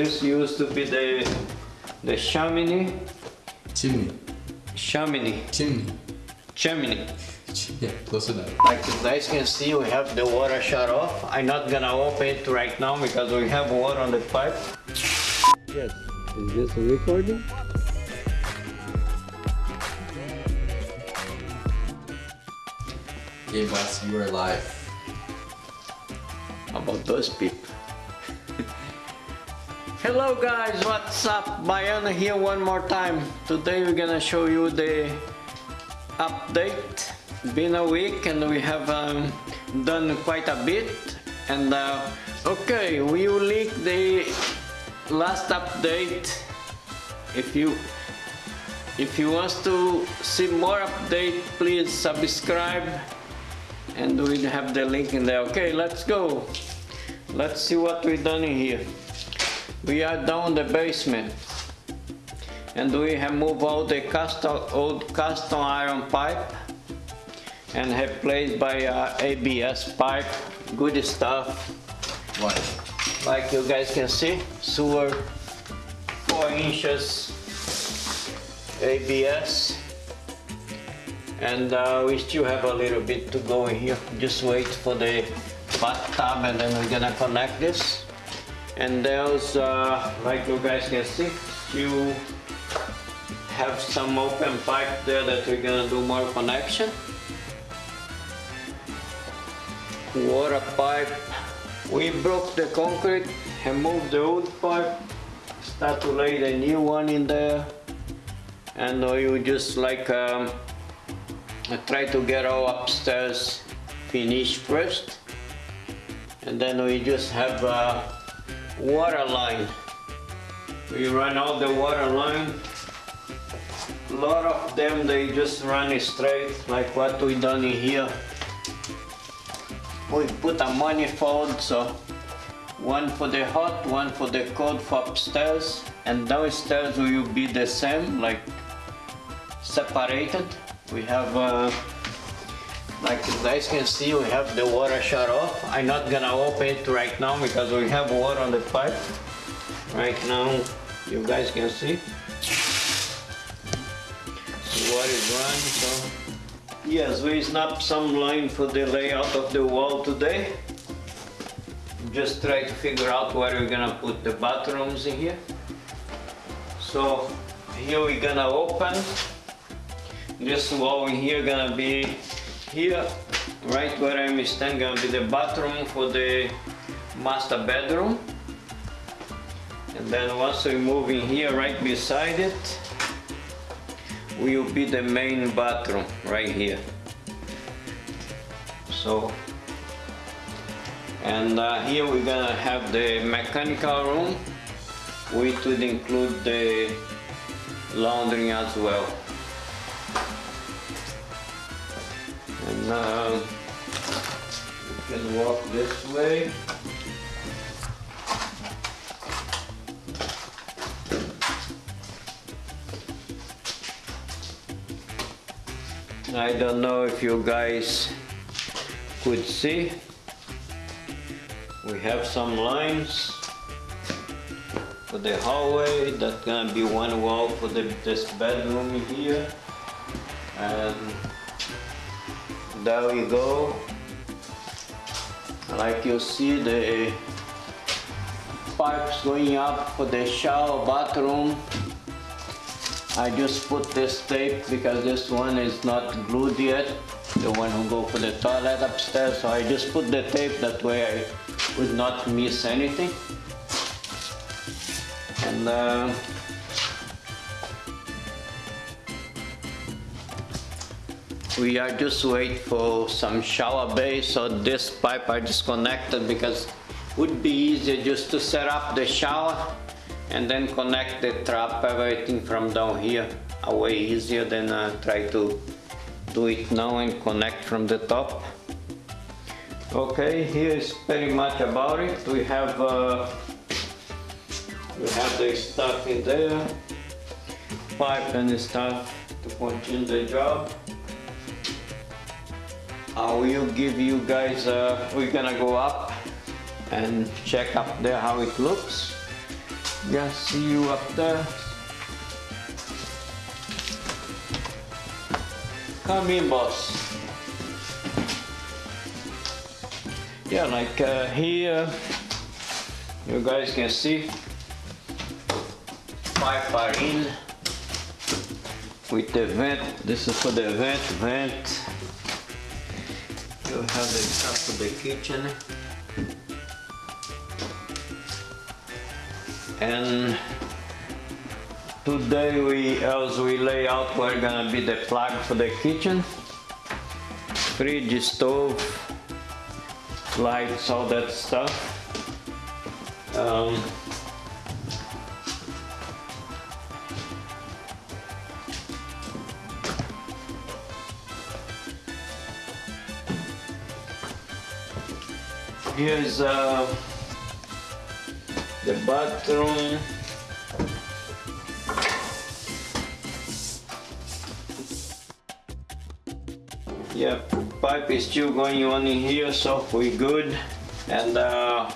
this used to be the the chimney Chimney. chimney Chimney. chimney Yeah, close enough. like you guys can see we have the water shut off i'm not gonna open it right now because we have water on the pipe yes is this a recording Yeah, boss, you are live. about those people. Hello guys, what's up? Bayana here one more time. Today we're gonna show you the update. Been a week and we have um, done quite a bit. And uh, okay, we will link the last update. If you if you want to see more update, please subscribe and we have the link in there. Okay, let's go. Let's see what we done in here. We are down the basement and we have moved all the cast old cast iron pipe and have replaced by uh, ABS pipe. Good stuff. What? Like you guys can see, sewer, four inches ABS. And uh, we still have a little bit to go in here. Just wait for the bathtub and then we're gonna connect this. And there's, uh, like you guys can see, you have some open pipe there that we're gonna do more connection. Water pipe. We broke the concrete and moved the old pipe. Start to lay the new one in there. And we just like um, try to get all upstairs finished first. And then we just have a water line. We run all the water line. A lot of them they just run straight like what we done in here. We put a manifold so one for the hot, one for the cold for upstairs and downstairs will be the same like separated. We have uh, like you guys can see we have the water shut off. I'm not gonna open it right now because we have water on the pipe. Right now you guys can see. Water is running so. Yes we snapped some line for the layout of the wall today. Just try to figure out where we're gonna put the bathrooms in here. So here we're gonna open. This wall in here gonna be here right where I'm standing gonna be the bathroom for the master bedroom. And then once we move in here right beside it will be the main bathroom right here. So and uh, here we're gonna have the mechanical room which would include the laundry as well uh, we can walk this way. I don't know if you guys could see. We have some lines for the hallway. That's gonna be one wall for the, this bedroom here. And there we go. Like you see the pipes going up for the shower bathroom. I just put this tape because this one is not glued yet. The one who go for the toilet upstairs. So I just put the tape that way I would not miss anything. And uh, we are just wait for some shower bay so this pipe. Are disconnected because would be easier just to set up the shower and then connect the trap everything from down here. A way easier than uh, try to do it now and connect from the top. Okay here is pretty much about it. We have uh, we have the stuff in there. Pipe and stuff to continue the job I will give you guys uh, we're gonna go up and check up there how it looks Yeah, see you up there. Come in, boss. Yeah, like uh, here, you guys can see pipe are in with the vent. This is for the vent, vent. You have the stuff for the kitchen. And today we, as we lay out, we're gonna be the plug for the kitchen. Fridge, stove, lights, all that stuff. Um, here's uh, the bathroom. Yeah, pipe is still going on in here, so we're good. And uh,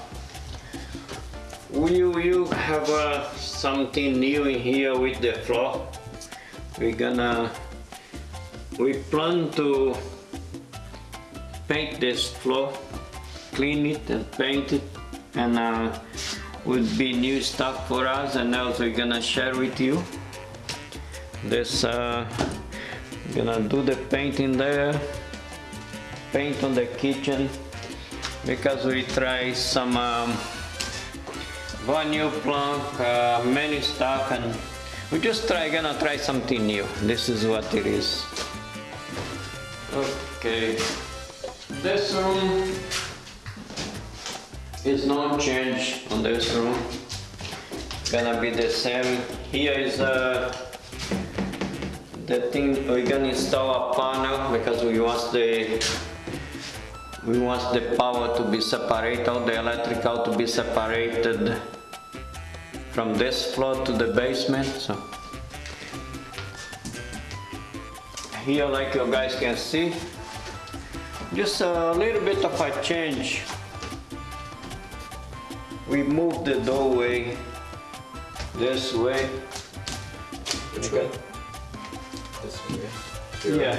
we will have uh, something new in here with the floor. We're gonna, we plan to paint this floor, clean it and paint it, and uh, would be new stuff for us. And also we're gonna share with you. This uh, gonna do the painting there, paint on the kitchen, because we try some um, vinyl plank, uh, many stuff, and we just try gonna try something new. This is what it is. Okay, this room is no change on this room. Gonna be the same. Here is uh, the thing we're gonna install a panel because we want the we want the power to be separated, all the electrical to be separated from this floor to the basement. So here, like you guys can see, just a little bit of a change. We moved the doorway this way. Which way? This way. Yeah.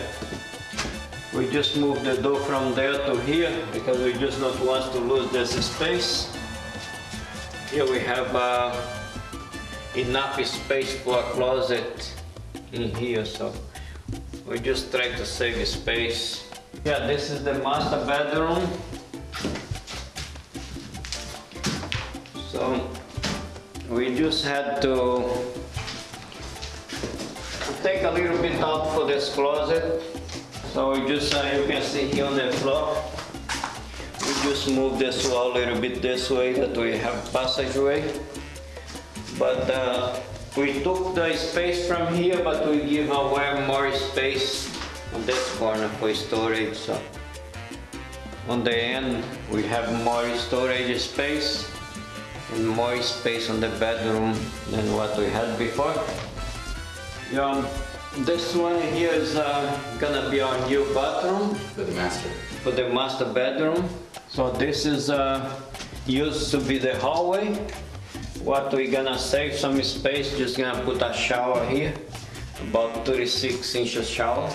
We just move the door from there to here because we just don't want to lose this space. Here we have uh, enough space for a closet in here, so we just try to save space. Yeah, this is the master bedroom. So we just had to take a little bit out for this closet. So we just, uh, you can see here on the floor, we just move this wall a little bit this way that we have passageway. But uh, we took the space from here, but we give away more space on this corner for storage. So on the end, we have more storage space more space on the bedroom than what we had before. Yeah, this one here is uh, gonna be our new bathroom For the master. for the master bedroom. So this is uh, used to be the hallway. What we gonna save some space, just gonna put a shower here, about 36 inches shower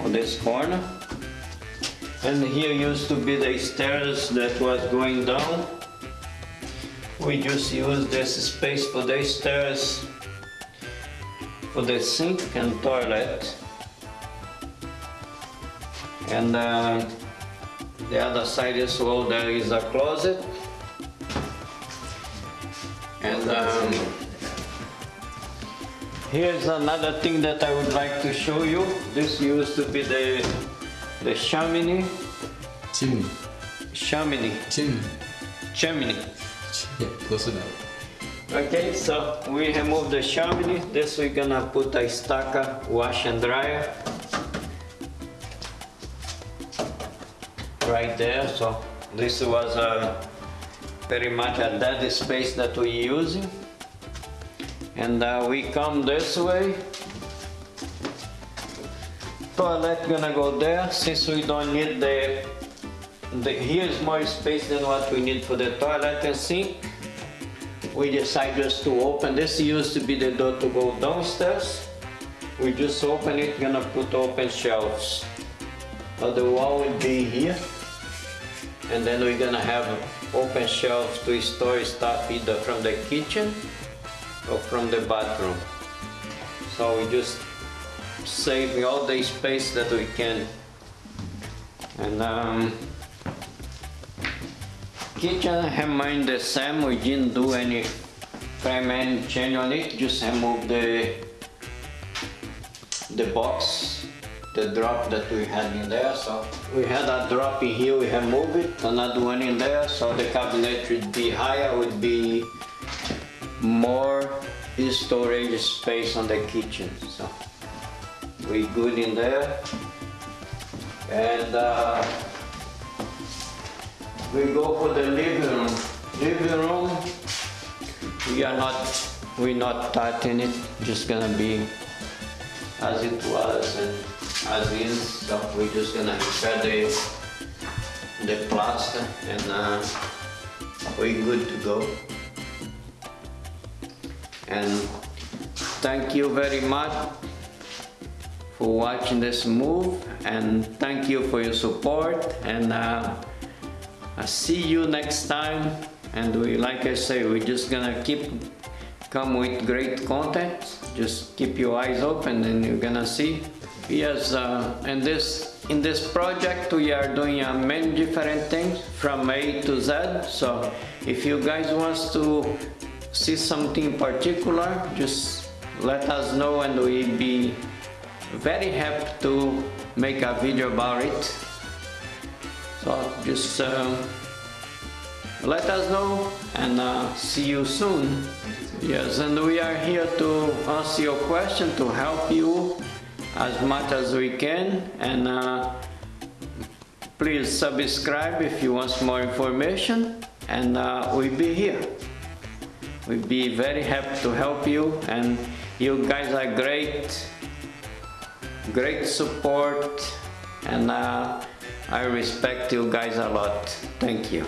on this corner. And here used to be the stairs that was going down. We just use this space for the stairs for the sink and toilet. And uh, the other side as well, there is a closet. And um, here's another thing that I would like to show you. This used to be the the chimney, Chimney. chimney, Chimney. chimney. Yeah, close enough. Okay, so we remove the chimney. This we're gonna put a stacker wash and dryer. Right there, so this was uh, very much a dead space that we're using. And uh, we come this way. Toilet gonna go there, since we don't need the, the, here's more space than what we need for the toilet and sink. we decided just to open, this used to be the door to go downstairs. We just open it, gonna put open shelves. But the wall will be here. And then we're gonna have open shelves to store stuff either from the kitchen or from the bathroom. So we just saving all the space that we can. And um, kitchen I the same, we didn't do any frame any change on it, just remove the the box, the drop that we had in there. So we had a drop in here, we have moved it, another one in there, so the cabinet would be higher, would be more storage space on the kitchen. So we good in there. And uh, we go for the living room. Living room, we are not, we're not touching it, just gonna be as it was and as is. So we're just gonna repair the, the plaster and uh, we're good to go. And thank you very much for watching this move and thank you for your support and uh, I see you next time and we like I say we're just gonna keep come with great content. Just keep your eyes open and you're gonna see. Yes uh, and this in this project we are doing uh, many different things from A to Z. So if you guys wants to see something particular just let us know and we'll be very happy to make a video about it so just um, let us know and uh, see you soon. Yes and we are here to answer your question to help you as much as we can. And uh, please subscribe if you want more information. And uh, we'll be here. We'll be very happy to help you. And you guys are great great support. And uh, I respect you guys a lot. Thank you.